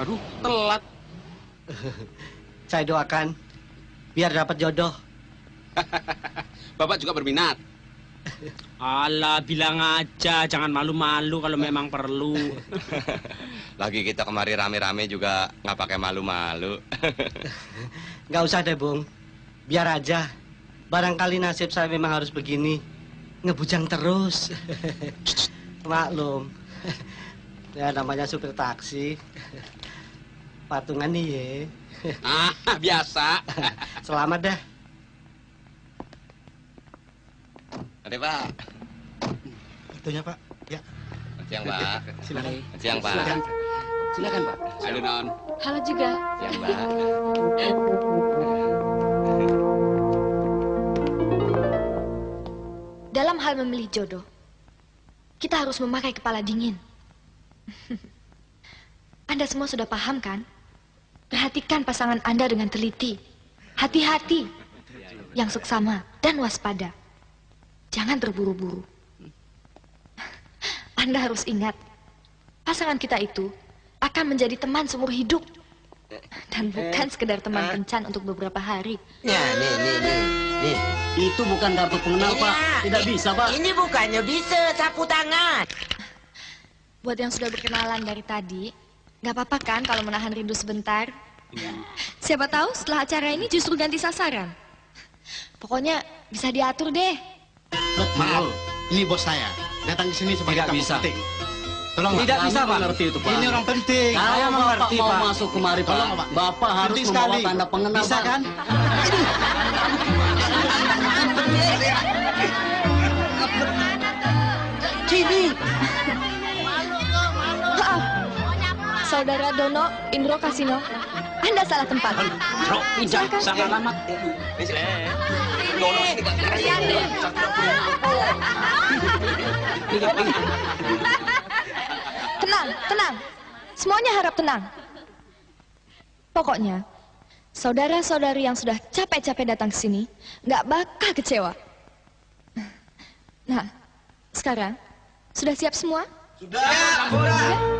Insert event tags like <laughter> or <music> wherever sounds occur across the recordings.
Waduh, telat. <laughs> Saya doakan biar dapat jodoh. <laughs> Bapak juga berminat. <laughs> Alah, bilang aja, jangan malu-malu kalau memang perlu. Lagi kita kemari rame-rame juga nggak pakai malu-malu. Nggak usah deh, Bung. Biar aja. Barangkali nasib saya memang harus begini. Ngebujang terus. Maklum. Ya namanya supir taksi. Patungan nih ya. Ah, biasa. Selamat dah. Ada Pak. Itunya Pak. Ya. Siang Pak. Silakan. Siang Pak. Silakan. Silakan, Pak. Halo, Non. Halo juga. Siang Pak. Dalam hal memilih jodoh, kita harus memakai kepala dingin. Anda semua sudah paham kan? Perhatikan pasangan Anda dengan teliti. Hati-hati. Yang seksama dan waspada. Jangan terburu-buru. <laughs> Anda harus ingat, pasangan kita itu akan menjadi teman seumur hidup. Dan bukan sekedar teman kencan untuk beberapa hari. Ya, nih, nih, nih, nih. Itu bukan kartu pengenal, Pak. Tidak bisa, Pak. Ini bukannya bisa sapu tangan. Buat yang sudah berkenalan dari tadi, nggak apa-apa kan kalau menahan rindu sebentar? Siapa tahu setelah acara ini justru ganti sasaran. Pokoknya bisa diatur deh. Maaf, ini bos saya. Datang ke sini sebagai tamu bisa. penting. Tolong Tidak Pak. bisa, Pak. Mengerti itu, Pak. Ini orang penting. Saya mengerti, mau Pak. masuk kemari, Pak, Tolong, Pak. Bapak harus Penting membawa sekali. tanda pengenal, Bisa Pak. kan? <laughs> Sini. Saudara Dono Indro Kasino, Anda salah tempat. Bro, Silakan. salah alamat. Tenang, tenang. Semuanya harap tenang. Pokoknya, saudara-saudari yang sudah capek-capek datang ke sini nggak bakal kecewa. Nah, sekarang sudah siap semua? Sudah.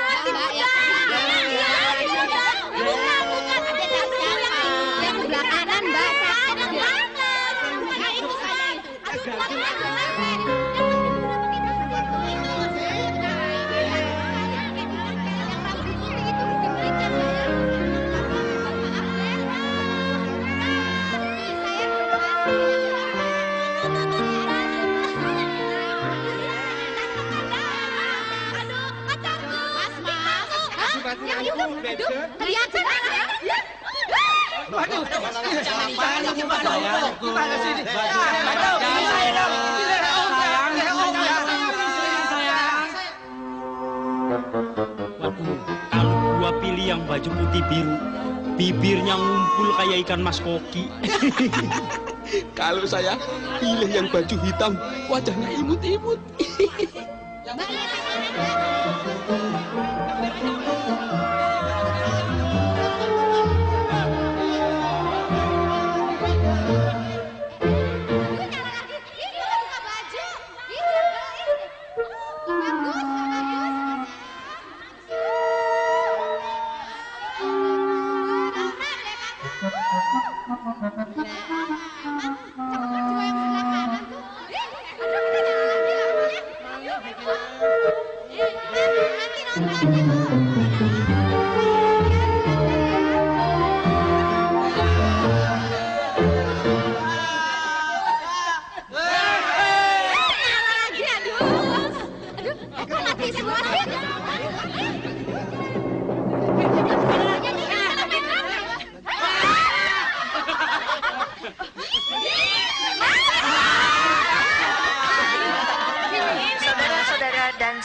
Waduh, kalau gua pilih yang baju putih biru, bibirnya ngumpul kayak ikan mas koki. Kalau saya pilih yang baju hitam, wajahnya imut-imut. Saudara-saudara dan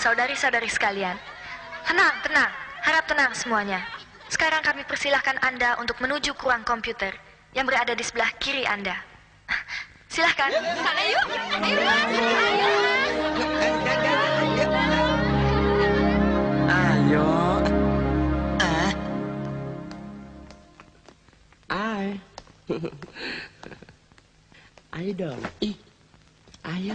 saudari-saudari sekalian, tenang, tenang, harap tenang semuanya. Sekarang kami persilahkan Anda untuk menuju ke ruang komputer yang berada di sebelah kiri Anda. Silahkan, sana yuk. Ayo, ayo. Ayo. Ah. Ay. <laughs> Ayo dong. Ih. Ayo.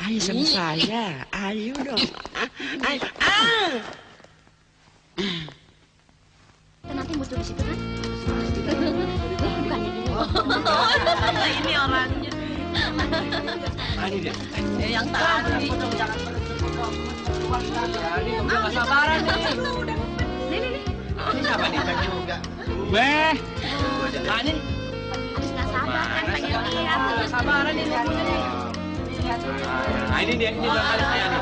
Ayo sama saya. Ayo dong. Ah, Ayo. Ah. Nanti muncul di situ kan? Bukan ini. ini orangnya. Ini dia. Eh, yang tadi. Ini nggak sabaran nih. Ini siapa nih? You juga. Weh. Nah, ini Habis nggak sabar kan pengen lihat. sabaran ini. Nah, ini dia. Ini barangkali saya nih.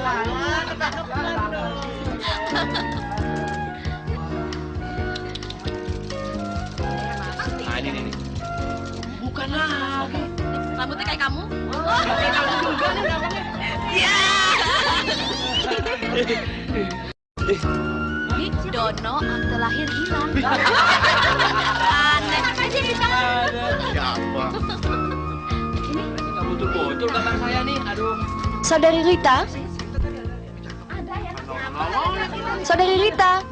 Nah, ini nih. nih. Bukan lagi. Rambutnya kayak kamu. kayak kamu juga nih rambutnya. Ini Dono akte lahir hilang. Aneh. Siapa? Saya nih. Aduh. Saudari Rita. Saudari Rita.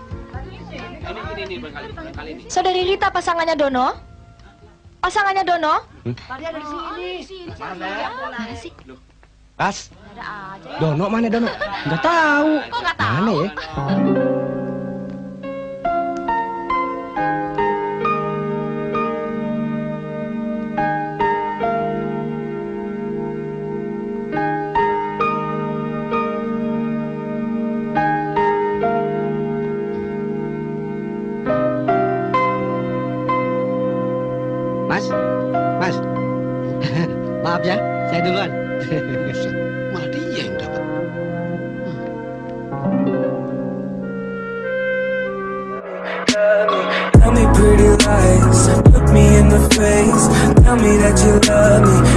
Ini ini ini. Saudari Rita pasangannya Dono. Pasangannya Dono. Mana sih? Pas. Dono mana Dono? Nggak tahu. Kok nggak tahu? Mana ya? That you love me,